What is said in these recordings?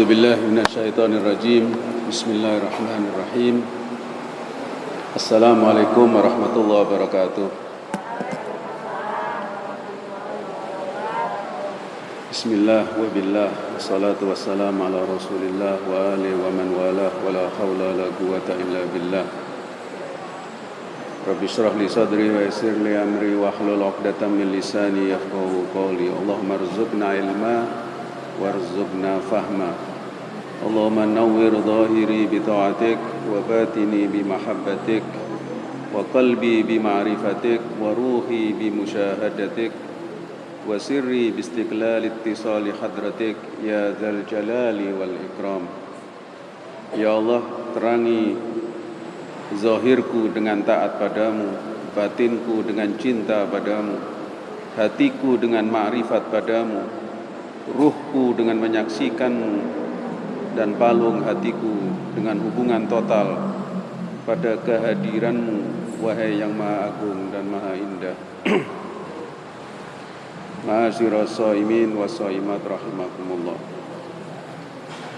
أعوذ بالله من الشيطان الرجيم بسم الله الرحمن الرحيم السلام عليكم ورحمة الله وبركاته بسم الله وبالله والصلاة والسلام على رسول الله وآله ومن والاه ولا حول ولا قوة إلا بالله رب اشرح لي صدري ويسر لي أمري واحلل عقدة من لساني يفقهوا قولي اللهم ارزقنا علما وارزقنا فهما اللهم نور ظاهري بطاعتك وباطني بمحبتك وقلبي بمعرفتك وروحي بمشاهدتك وسري باستقلال اتصال حضرتك يا ذا الجلال والإكرام Ya Allah, terangi zahirku dengan taat padamu, batinku dengan cinta padamu, hatiku dengan ma'rifat padamu, ruhku dengan menyaksikanmu, dan palung hatiku dengan hubungan total pada kehadiranmu, wahai yang maha agung dan maha indah. Ma'asyira sa'imin wa sa'imat rahimakumullah.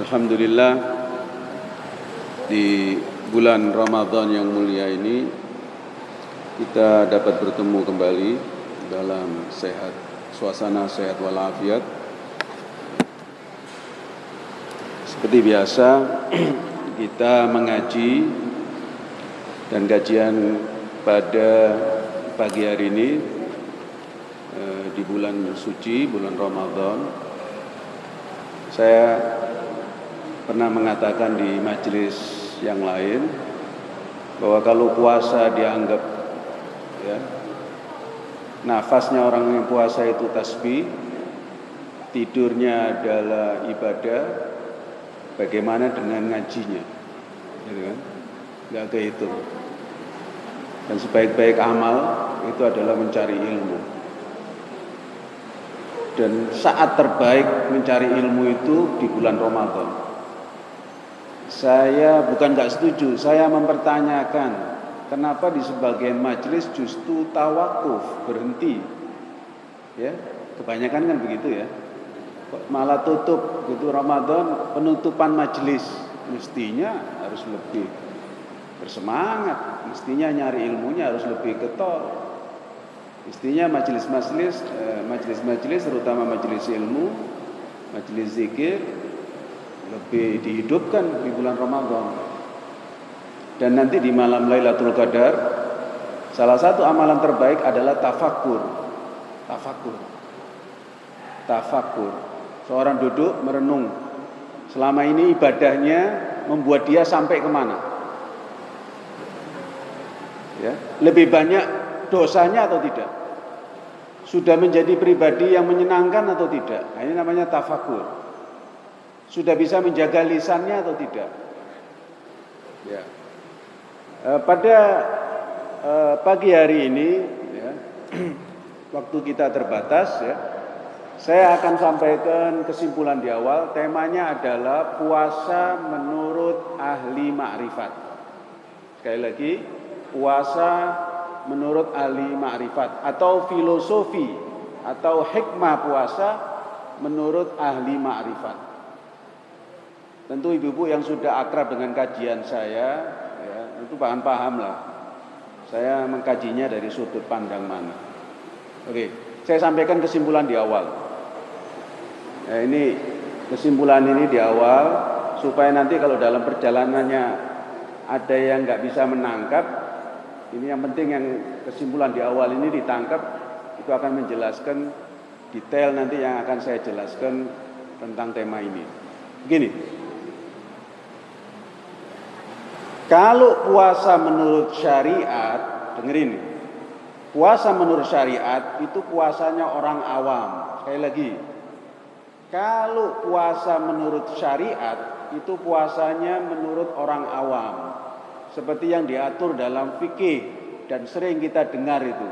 Alhamdulillah di bulan Ramadan yang mulia ini kita dapat bertemu kembali dalam sehat suasana sehat walafiat seperti biasa kita mengaji dan kajian pada pagi hari ini eh, di bulan suci bulan Ramadan. Saya pernah mengatakan di majelis yang lain bahwa kalau puasa dianggap ya nafasnya orang yang puasa itu tasbih tidurnya adalah ibadah bagaimana dengan ngajinya? Gitu kan? Nggak kehitung. Dan sebaik-baik amal itu adalah mencari ilmu. Dan saat terbaik mencari ilmu itu di bulan Ramadan. Saya bukan nggak setuju, saya mempertanyakan kenapa di sebagian majelis justru tawakuf berhenti. Ya, kebanyakan kan begitu ya. Malah tutup gitu Ramadan penutupan majelis mestinya harus lebih bersemangat, mestinya nyari ilmunya harus lebih getol. Mestinya majelis-majelis, eh, majelis-majelis terutama majelis ilmu, majelis zikir lebih dihidupkan di bulan Ramadan. Dan nanti di malam Lailatul Qadar salah satu amalan terbaik adalah tafakur. Tafakur. Tafakur. Seorang duduk merenung. Selama ini ibadahnya membuat dia sampai ke mana? Ya, lebih banyak dosanya atau tidak? Sudah menjadi pribadi yang menyenangkan atau tidak? Nah, ini namanya tafakur. Sudah bisa menjaga lisannya atau tidak? Ya. E, pada e, pagi hari ini, ya, waktu kita terbatas, ya, saya akan sampaikan kesimpulan di awal. Temanya adalah puasa menurut ahli makrifat. Sekali lagi, puasa menurut ahli makrifat atau filosofi atau hikmah puasa menurut ahli makrifat. Tentu ibu-ibu yang sudah akrab dengan kajian saya, ya, itu paham paham lah. Saya mengkajinya dari sudut pandang mana. Oke, saya sampaikan kesimpulan di awal. Ya, ini kesimpulan ini di awal supaya nanti kalau dalam perjalanannya ada yang nggak bisa menangkap, ini yang penting yang kesimpulan di awal ini ditangkap itu akan menjelaskan detail nanti yang akan saya jelaskan tentang tema ini. Begini, Kalau puasa menurut syariat, dengerin Puasa menurut syariat itu puasanya orang awam. Sekali lagi. Kalau puasa menurut syariat itu puasanya menurut orang awam. Seperti yang diatur dalam fikih dan sering kita dengar itu.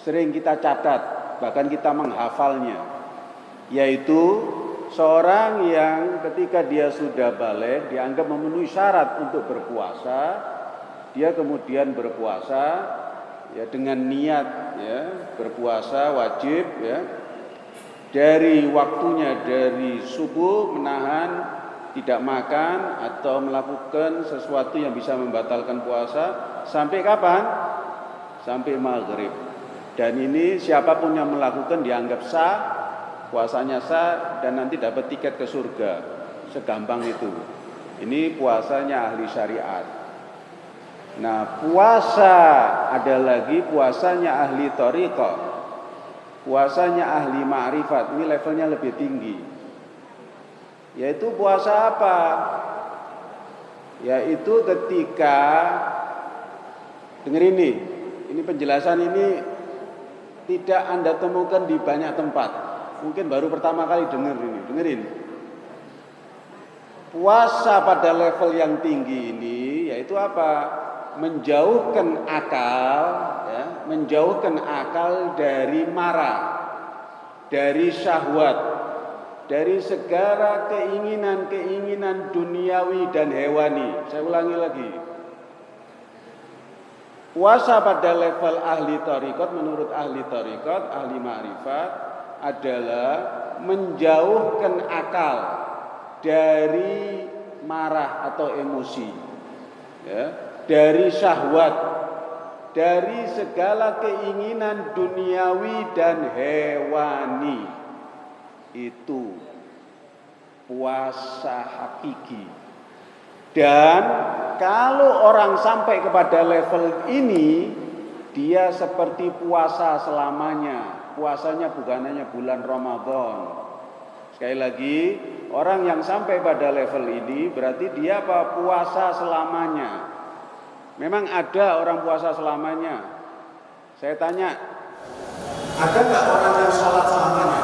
Sering kita catat, bahkan kita menghafalnya. Yaitu seorang yang ketika dia sudah balik dianggap memenuhi syarat untuk berpuasa, dia kemudian berpuasa ya dengan niat ya berpuasa wajib ya dari waktunya dari subuh menahan tidak makan atau melakukan sesuatu yang bisa membatalkan puasa sampai kapan? Sampai maghrib. Dan ini siapa pun yang melakukan dianggap sah, puasanya sah dan nanti dapat tiket ke surga. Segampang itu. Ini puasanya ahli syariat. Nah puasa ada lagi puasanya ahli toriko. Puasanya ahli ma'rifat. Ini levelnya lebih tinggi. Yaitu puasa apa? Yaitu ketika Dengar ini, ini penjelasan ini tidak Anda temukan di banyak tempat. Mungkin baru pertama kali dengar ini, dengerin. Puasa pada level yang tinggi ini yaitu apa? Menjauhkan akal, ya, menjauhkan akal dari marah, dari syahwat, dari segala keinginan-keinginan duniawi dan hewani. Saya ulangi lagi. Puasa pada level ahli tarikot menurut ahli tarikot, ahli ma'rifat adalah menjauhkan akal dari marah atau emosi. Ya, dari syahwat, dari segala keinginan duniawi dan hewani itu puasa hakiki. Dan kalau orang sampai kepada level ini, dia seperti puasa selamanya. Puasanya bukan hanya bulan Ramadan. Sekali lagi, orang yang sampai pada level ini berarti dia apa? Puasa selamanya. Memang ada orang puasa selamanya. Saya tanya, ada nggak orang yang sholat selamanya?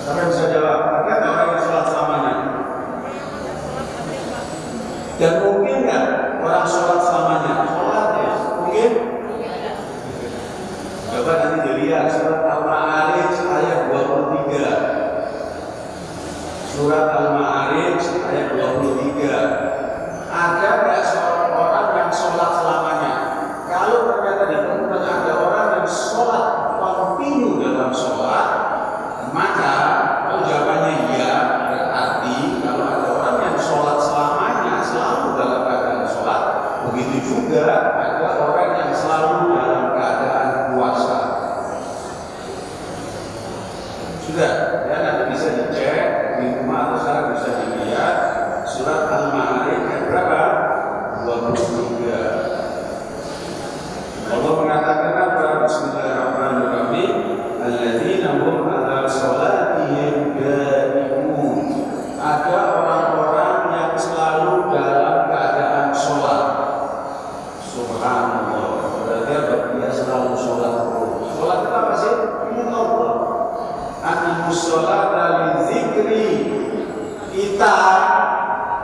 Siapa bisa jawab? Ada nggak orang yang sholat selamanya? Dan mungkin nggak orang sholat selamanya? Sholat ya? Mungkin? Coba nanti dilihat surat Al-Ma'arij ayat 23. Surat Al-Ma'arij ayat 23. Ada nggak seorang orang yang sholat selamanya? Kalau ternyata ditemukan ada orang yang sholat kontinu dalam sholat, maka kalau jawabannya iya, berarti kalau ada orang yang sholat selamanya selalu dalam keadaan sholat, begitu juga ada orang yang selalu dalam keadaan puasa. Sudah, ya nanti bisa dicek di rumah atau sekarang bisa dilihat surat Al-Ma'arij ayat berapa? 23. Allah mengatakan apa? Bismillahirrahmanirrahim. Alladzina hum ala salatihim daimun. Ada orang-orang yang selalu dalam keadaan sholat. Subhanallah. Berarti apa? Dia selalu sholat terus. Sholat itu apa sih? Ingat Allah. Sholat dari zikri. Kita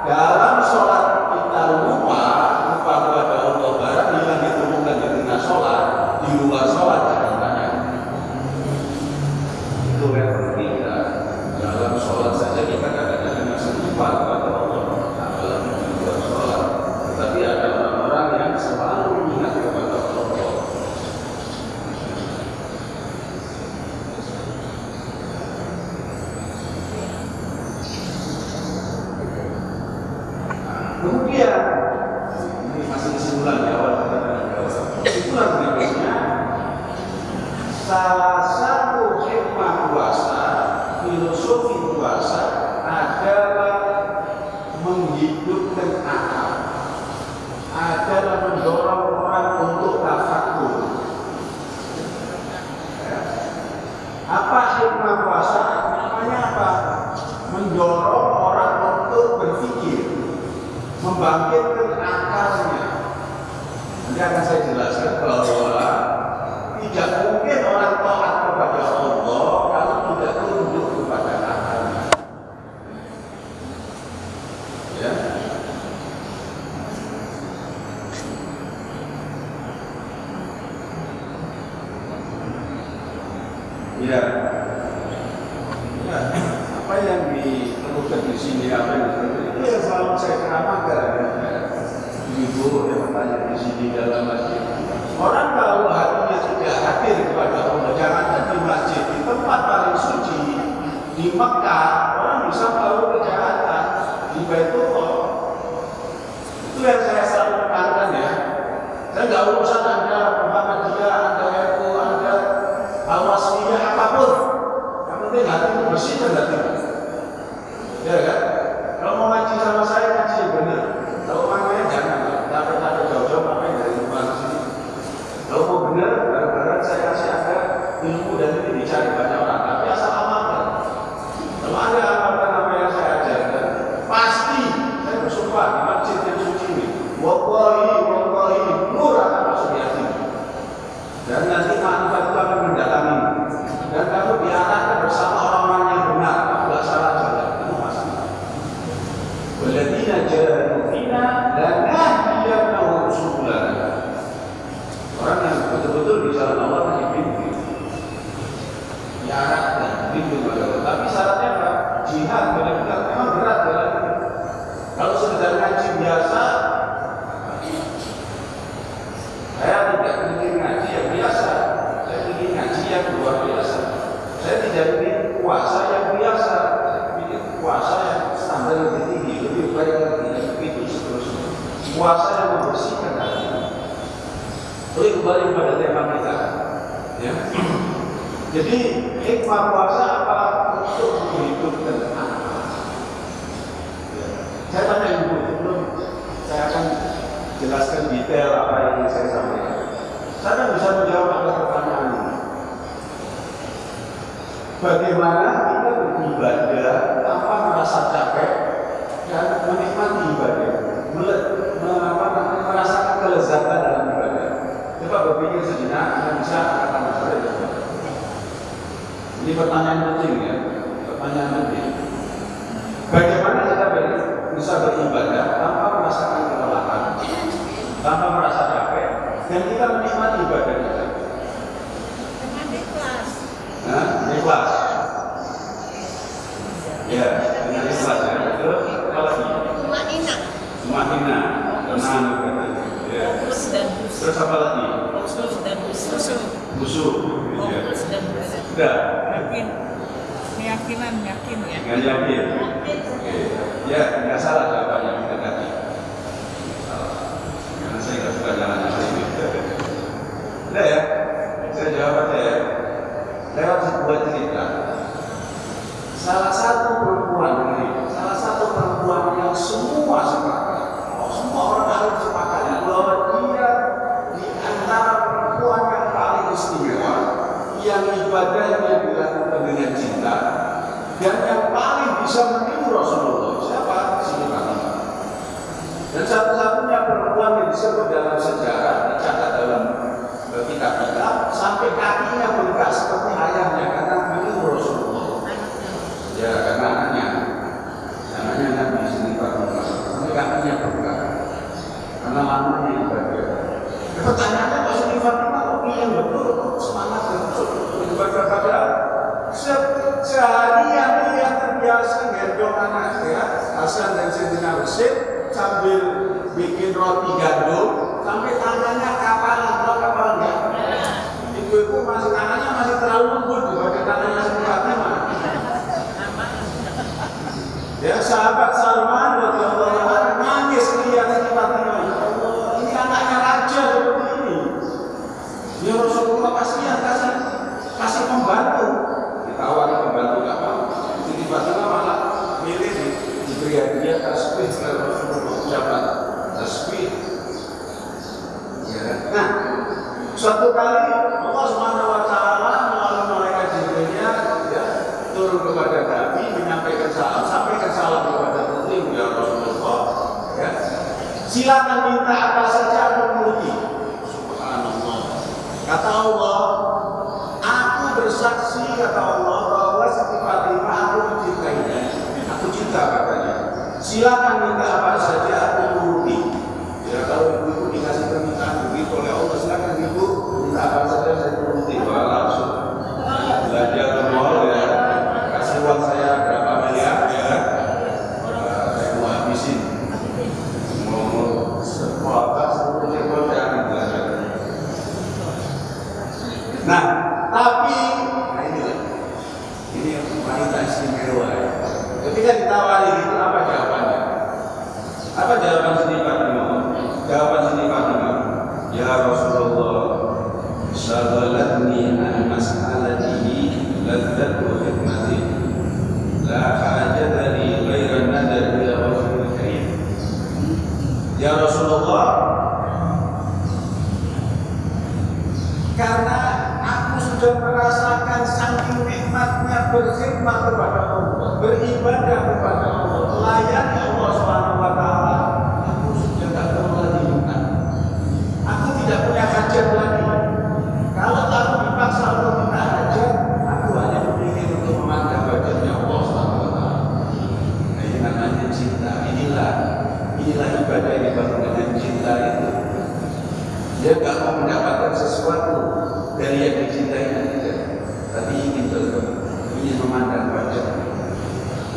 dalam sholat kita lupa lupa kepada Allah barang yang ditemukan di tengah sholat di luar sholat jangan itu level kita dalam sholat saja kita kadang-kadang masih lupa kepada Allah apalagi di luar sholat tapi ada orang-orang yang selalu ingat kepada Allah Kemudian ini masih kesimpulan ya awal kita kesimpulan berikutnya salah satu hikmah puasa filosofi puasa adalah menghidupkan akal adalah mendorong orang untuk tafakur Ya. apa hikmah puasa namanya apa mendorong orang untuk berpikir membangkitkan akalnya. Nanti akan saya jelaskan bahwa tidak mungkin orang taat kepada Allah kalau tidak tunduk kepada akalnya. Ya. Ya. Ya. yang ditemukan di sini? Apa yang itu yang selalu saya keramakan ibu yang bertanya di sini dalam masjid. Orang kalau hatinya sudah hadir kepada Allah. Jangan di masjid. Di tempat paling suci di Mekah orang bisa tahu kejahatan di Baitullah. Itu yang saya selalu tekankan ya. Saya nggak hati itu bersih dan hati ya kan kalau mau ngaji sama saya ngaji yang benar kalau makanya jangan takut-takut jauh-jauh ngapain dari rumah ke sini kalau mau benar bareng-bareng saya kasih anda ilmu dan ini dicari banyak orang tapi asal amalkan kalau ada amalkan apa yang saya ajarkan pasti saya bersumpah di masjid yang suci ini wallahi wallahi nur akan masuk di hati dan nanti manfaat itu akan mendatangi dan kamu diarahkan bersama orang-orang yang benar tidak salah jalan itu masalah Waladina jahadu fina lanahdiyannahum subulana orang yang betul-betul di jalan Allah tadi bimbing diarahkan bimbing pada Allah tapi syaratnya apa? jihad benar-benar memang berat jalan kalau sekedar ngaji biasa saya tidak ingin ngaji yang biasa saya ingin ngaji yang luar biasa saya tidak ingin puasa yang biasa saya ingin puasa yang standar lebih tinggi lebih baik lagi begitu seterusnya puasa yang membersihkan hati Boleh kembali pada tema kita ya. jadi hikmah puasa apa untuk menghidupkan anak ya. saya tanya ibu sebelum saya akan jelaskan detail apa yang saya sampaikan. Saya kan bisa menjawab atas pertanyaan ini. Bagaimana kita beribadah tanpa merasa capek dan menikmati ibadah, Mele- me- apa namanya, merasakan kelezatan dalam ibadah. Coba berpikir sejenak, Anda bisa akan saya jawab. Ini pertanyaan penting ya, pertanyaan penting. Bagaimana kita bisa beribadah tanpa merasakan kelelahan, tanpa merasa capek, dan kita menikmati ibadah kita? Dengan ikhlas. Nah, ikhlas. Ya, dengan ikhlas ya. Terus apa lagi? Tumainah. Semakinah, tenang. Ya. Khusus. Terus apa lagi? Fokus dan khusus. Musuh. Ya. Dan khusus. Sudah. Yakin. Keyakinan, yakin ya. Dengan yakin. Oke. Ya, nggak salah jawabannya kita tadi. Salah. Karena saya nggak suka jalan yang ini. Udah ya, saya jawab aja ya. Lewat sebuah cerita. Salah satu perempuan ini, salah satu perempuan yang semua sepakat, oh, semua orang harus sepakat bahwa dia di antara perempuan yang paling istimewa, yang ibadahnya dilakukan dengan cinta, dan yang paling bisa meniru Rasulullah. Siapa? Siti Fatimah. Dan satu-satunya perempuan yang disebut dalam sejarah dicatat dalam eh, kitab-kitab sampai kakinya bengkak seperti ayahnya karena meniru Rasulullah. Ya karena anaknya, anaknya Nabi Siti Fatimah. Sampai kakinya bengkak karena lamanya ibadah. Pertanyaannya Pak Fatimah kok yang betul semangat betul ibadah pada se- seharian dia terbiasa gendong anaknya Hasan dan Sayyidina Husain sambil bikin roti gandum sampai tangannya kapalan tahu kapal enggak? Ibu-ibu masih tangannya masih terlalu lembut dibanding tangannya Siti Fatimah. Ya sahabat Salman radhiyallahu anhu nangis lihat Siti Fatimah. Ya Allah, ini anaknya raja seperti ini. Ya Rasulullah kasihan kasih kasih pembantu. Ditawari pembantu nggak mau. Siti Fatimah malah milih di diberi oleh Rasulullah. Siapa? Tasbih. Nah, suatu kali Allah Subhanahu wa taala melalui malaikat Jibrilnya ya, turun kepada Nabi menyampaikan salam, sampaikan salam kepada Muslim ya Rasulullah. Ya. Silakan minta apa saja aku menuruti. Subhanallah. Kata Allah, aku bersaksi kata Allah bahwa Siti Fatimah aku mencintainya. Aku cinta. Silakan minta apa beribadah kepada Allah, layak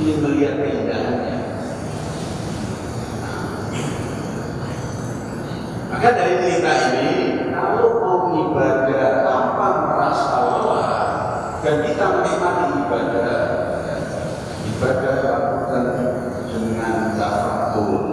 ingin melihat keindahannya. Maka dari cerita ini, kalau mau ibadah tanpa merasa lelah dan kita menikmati ibadah, ya, ibadah lakukan dengan tafakur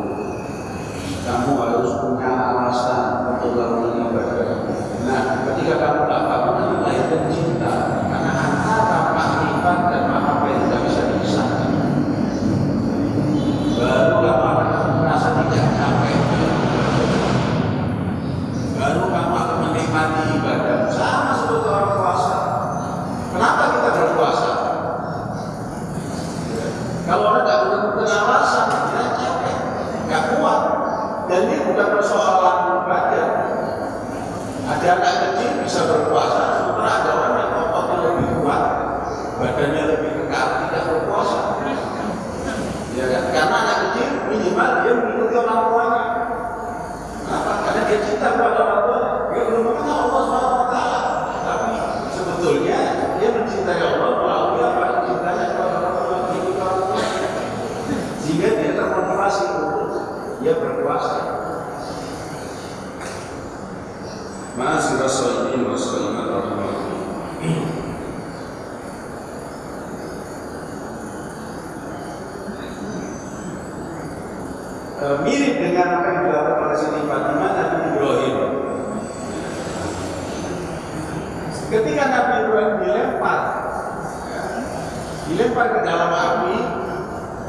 dilempar ke dalam api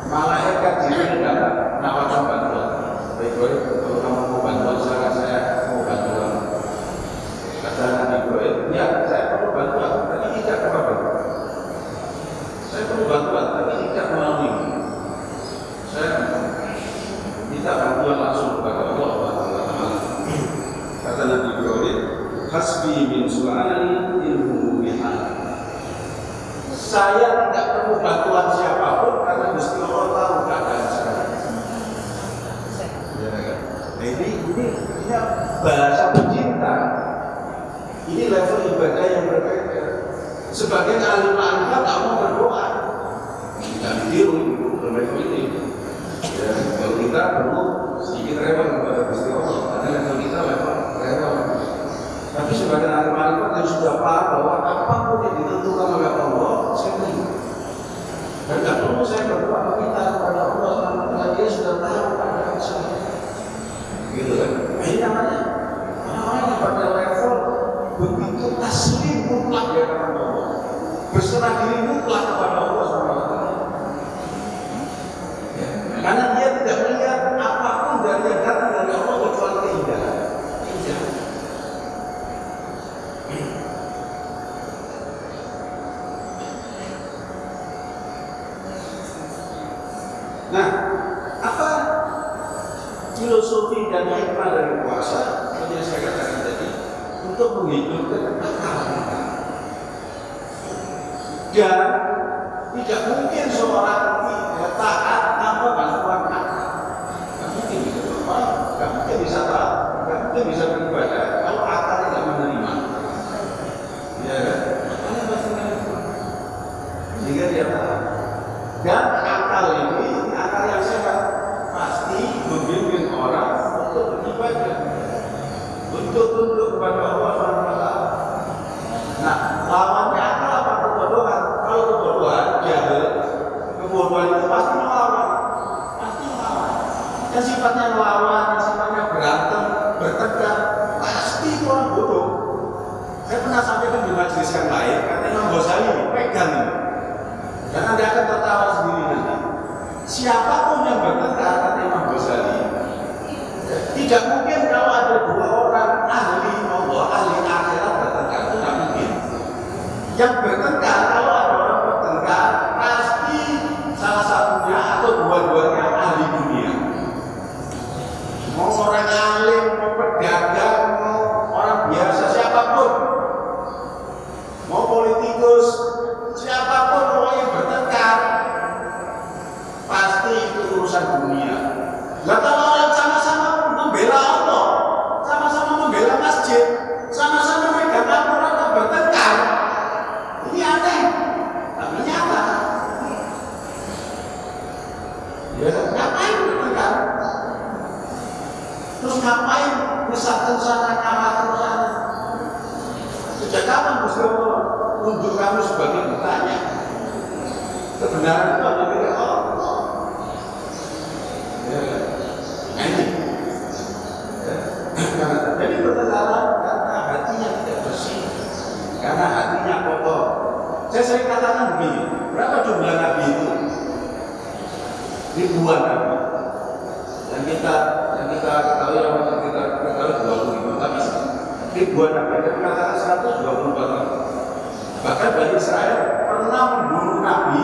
malaikat ke dalam nawarkan bantuan. Baik baik kalau kamu mau bantuan silakan saya mau bantuan. Kata Nabi Ibrahim ya saya perlu bantuan tapi tidak apa-apa saya perlu bantuan tapi tidak melalui. Saya minta bantuan langsung kepada Allah kata Nabi Ibrahim hasbi min su'ali ilmu bihan saya perlu bantuan siapa pun karena Gusti Allah tahu keadaan saya. Ya, kan? Nah, ini ini artinya bahasa pecinta ini level ibadah yang berbeda. Sebagian ahli makrifat tak mau berdoa. Kita ditiru itu bermain ini. Ya, kalau kita perlu sedikit remang kepada Gusti Allah. Nah, apa filosofi dan hikmah dari puasa seperti yang saya katakan tadi? Untuk menghidupkan ketakwaan dan tidak mungkin seorang untuk tunduk kepada Allah SWT nah lawannya apa? Kebodohan? Kalau kebodohan jahil kebodohan itu pasti melawan. Pasti melawan. Yang sifatnya melawan yang sifatnya berantem bertengkar pasti itu orang bodoh. Saya pernah sampaikan di majelis yang lain kata Imam Ghazali pegang. Dan anda akan tertawa sendiri nanti siapa pun yang bertengkar kata Imam Ghazali tidak mungkin Terjadi pertengkaran karena hatinya tidak bersih, karena hatinya kotor. Saya sering katakan begini, berapa jumlah nabi itu? Ribuan nabi. Dan kita yang kita ketahui yang kita ketahui dua puluh ribu, tapi ribuan nabi ada mengatakan seratus dua puluh nabi. Bahkan Bani Israel pernah membunuh nabi